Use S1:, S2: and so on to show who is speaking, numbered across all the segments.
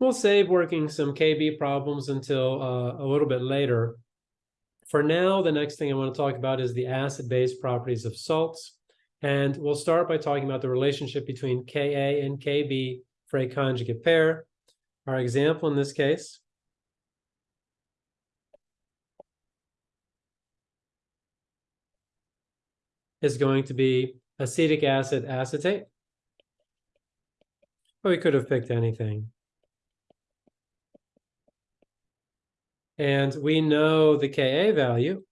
S1: We'll save working some KB problems until uh, a little bit later. For now, the next thing I want to talk about is the acid-base properties of salts. And we'll start by talking about the relationship between Ka and Kb for a conjugate pair. Our example in this case is going to be acetic acid acetate. But we could have picked anything. And we know the Ka value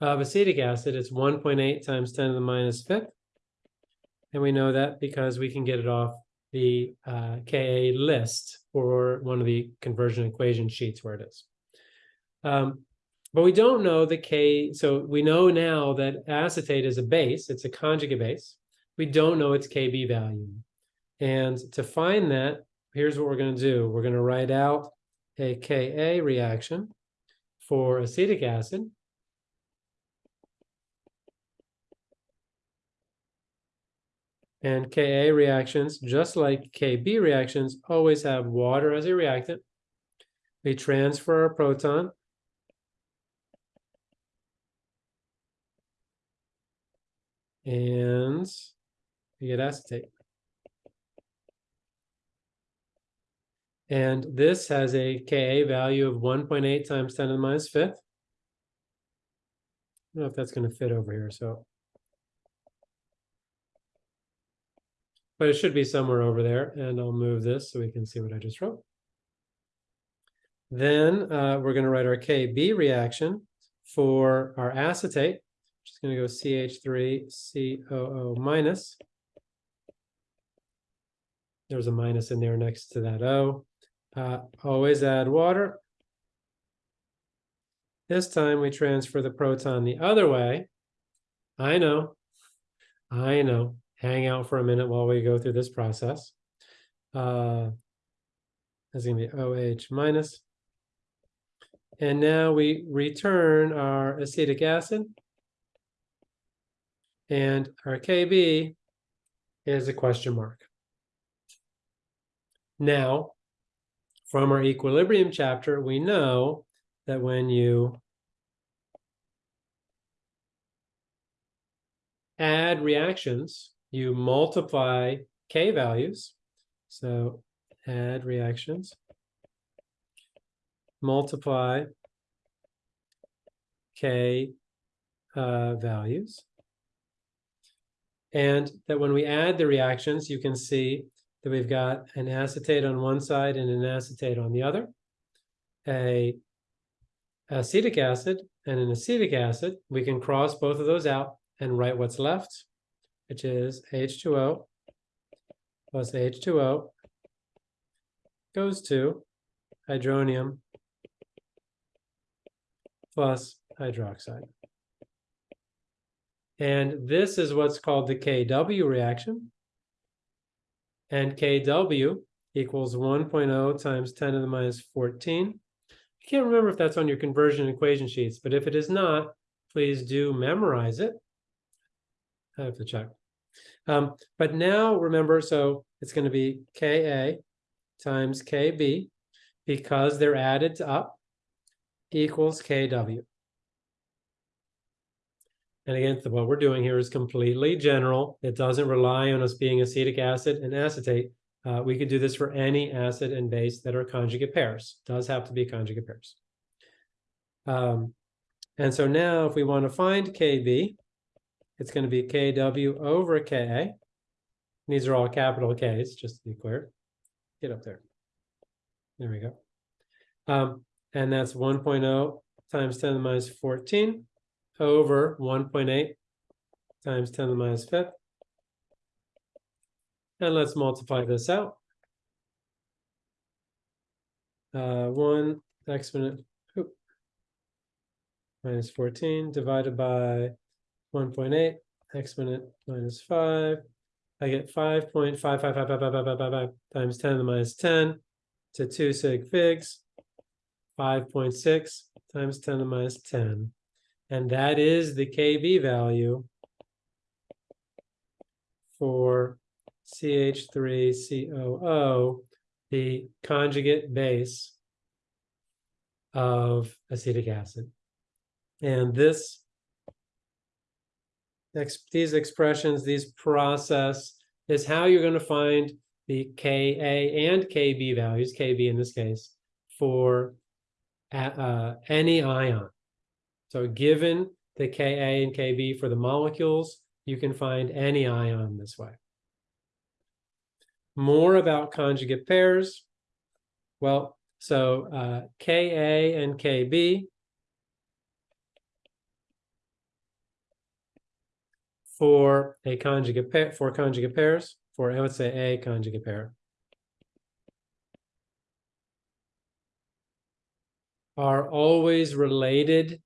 S1: of acetic acid It's 1.8 times 10 to the minus fifth. And we know that because we can get it off the uh, Ka list or one of the conversion equation sheets where it is. Um, but we don't know the K, so we know now that acetate is a base, it's a conjugate base. We don't know its Kb value. And to find that, here's what we're going to do. We're going to write out a Ka reaction for acetic acid. And Ka reactions, just like Kb reactions, always have water as a reactant. We transfer a proton and you get acetate. And this has a Ka value of 1.8 times 10 to the minus fifth. I don't know if that's going to fit over here, so. But it should be somewhere over there, and I'll move this so we can see what I just wrote. Then uh, we're going to write our Kb reaction for our acetate. Just going to go CH3COO minus. There's a minus in there next to that O. Uh, always add water. This time we transfer the proton the other way. I know, I know. Hang out for a minute while we go through this process. Uh, that's going to be OH minus. And now we return our acetic acid. And our KB is a question mark. Now, from our equilibrium chapter, we know that when you add reactions, you multiply K values. So add reactions, multiply K uh, values. And that when we add the reactions, you can see that we've got an acetate on one side and an acetate on the other, a acetic acid and an acetic acid. We can cross both of those out and write what's left, which is H2O plus H2O goes to hydronium plus hydroxide. And this is what's called the KW reaction and kW equals 1.0 times 10 to the minus 14. I can't remember if that's on your conversion equation sheets, but if it is not, please do memorize it. I have to check. Um, but now remember, so it's going to be Ka times Kb because they're added up equals Kw. And again, what we're doing here is completely general. It doesn't rely on us being acetic acid and acetate. Uh, we could do this for any acid and base that are conjugate pairs. It does have to be conjugate pairs. Um, and so now if we want to find Kb, it's going to be Kw over Ka. These are all capital Ks, just to be clear. Get up there. There we go. Um, and that's 1.0 times 10 to the minus 14 over 1.8 times 10 to the minus fifth. And let's multiply this out. Uh, 1 exponent minus 14 divided by 1.8 exponent minus 5. I get 5.5555555 times 10 to the minus 10 to 2 sig figs. 5.6 times 10 to the minus 10. And that is the Kb value for CH3COO the conjugate base of acetic acid. And this these expressions, these process is how you're going to find the Ka and Kb values, Kb in this case, for uh, any ion. So given the Ka and Kb for the molecules, you can find any ion this way. More about conjugate pairs. Well, so uh, Ka and Kb for a conjugate pair for conjugate pairs for let's say a conjugate pair are always related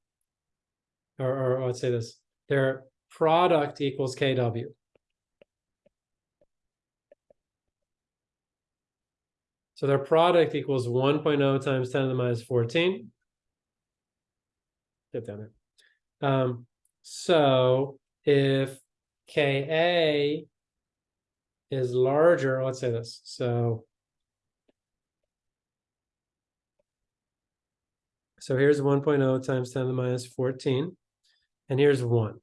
S1: or, or let's say this their product equals kw so their product equals 1.0 times 10 to the minus 14 get down there. Um so if Ka is larger, let's say this, so. So here's 1.0 times 10 to the minus 14, and here's one.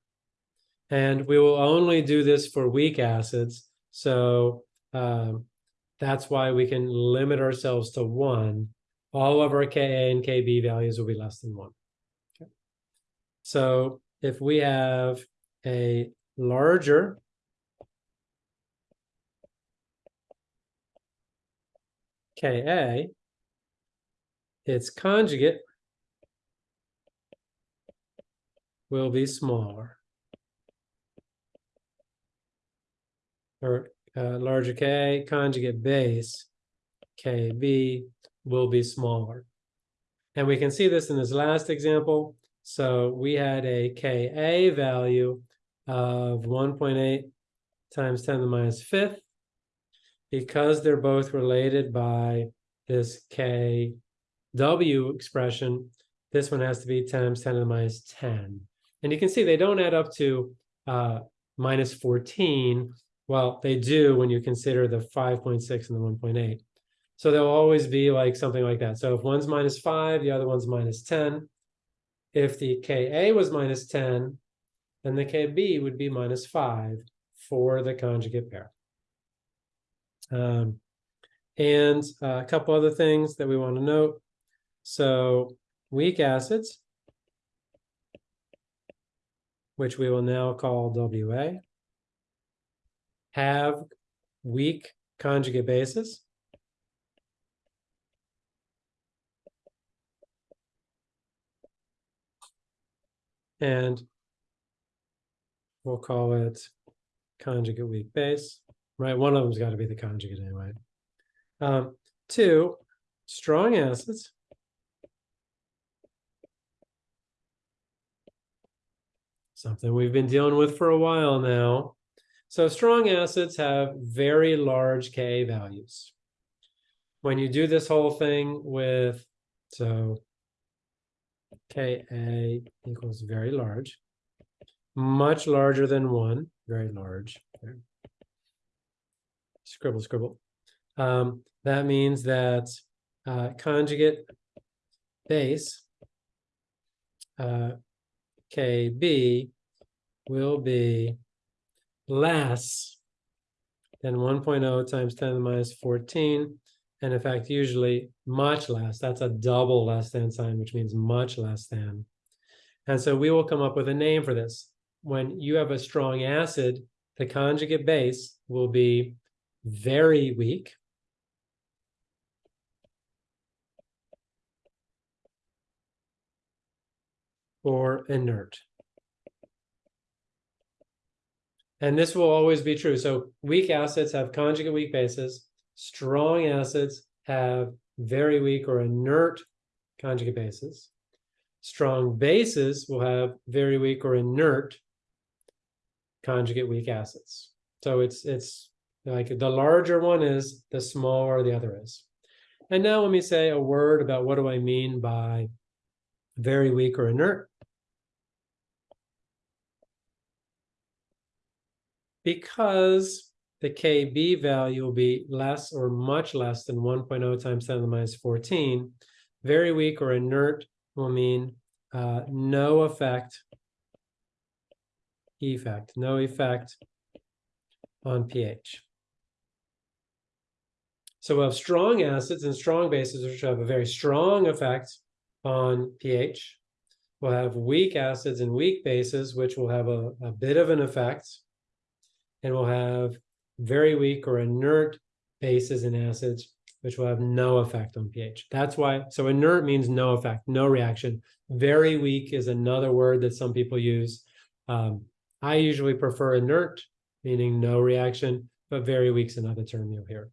S1: And we will only do this for weak acids, so um, that's why we can limit ourselves to one. All of our Ka and Kb values will be less than one. Okay. So if we have a larger Ka, its conjugate will be smaller. Or uh, larger K conjugate base, Kb, will be smaller. And we can see this in this last example. So we had a Ka value of 1.8 times 10 to the minus fifth. Because they're both related by this kw expression, this one has to be times 10 to the minus 10. And you can see they don't add up to uh, minus 14. Well, they do when you consider the 5.6 and the 1.8. So they'll always be like something like that. So if one's minus 5, the other one's minus 10. If the Ka was minus 10, then the Kb would be minus 5 for the conjugate pair. Um, and uh, a couple other things that we want to note. So weak acids, which we will now call Wa, have weak conjugate bases. And we'll call it conjugate weak base, right? One of them's got to be the conjugate anyway. Um, two, strong acids. Something we've been dealing with for a while now. So strong acids have very large Ka values. When you do this whole thing with, so Ka equals very large, much larger than one, very large. Okay. Scribble, scribble. Um, that means that uh, conjugate base uh, KB will be less than 1.0 times 10 to the minus 14. And in fact, usually much less. That's a double less than sign, which means much less than. And so we will come up with a name for this when you have a strong acid, the conjugate base will be very weak. Or inert. And this will always be true. So weak acids have conjugate weak bases. Strong acids have very weak or inert conjugate bases. Strong bases will have very weak or inert conjugate weak acids. So it's it's like the larger one is, the smaller the other is. And now let me say a word about what do I mean by very weak or inert. Because the KB value will be less or much less than 1.0 times 10 to the minus 14. Very weak or inert will mean uh, no effect. Effect, no effect on pH. So we'll have strong acids and strong bases, which have a very strong effect on pH. We'll have weak acids and weak bases, which will have a, a bit of an effect. And we'll have very weak or inert bases and acids, which will have no effect on pH. That's why, so inert means no effect, no reaction. Very weak is another word that some people use. Um, I usually prefer inert, meaning no reaction, but very weak is another term you'll hear.